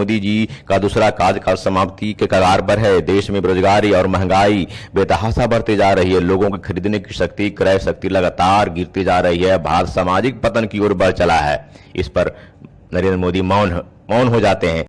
मोदी जी का दूसरा कार्यकाल समाप्ति के कगार पर है। देश में बेरोजगारी और महँगाई बेतहासा बढ़ती जा रही है। लोगों की खरीदने की शक्ति, क्रय शक्ति लगातार गिरती जा रही है। भारत सामाजिक पतन की ओर बढ़ चला है। इस पर नरेंद्र मोदी मौन मौन हो जाते हैं।